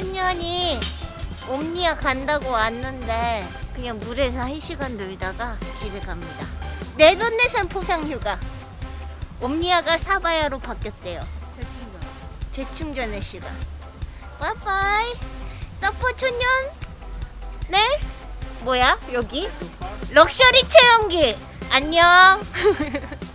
소년이 옴니아 간다고 왔는데 그냥 물에서 1시간 놀다가 집에 갑니다. 내돈내산 포상휴가. 옴니아가 사바야로 바뀌었대요. 재충전 재충전의 시간. 빠빠이. 서퍼 초년 네? 뭐야 여기? 럭셔리 체험기. 안녕.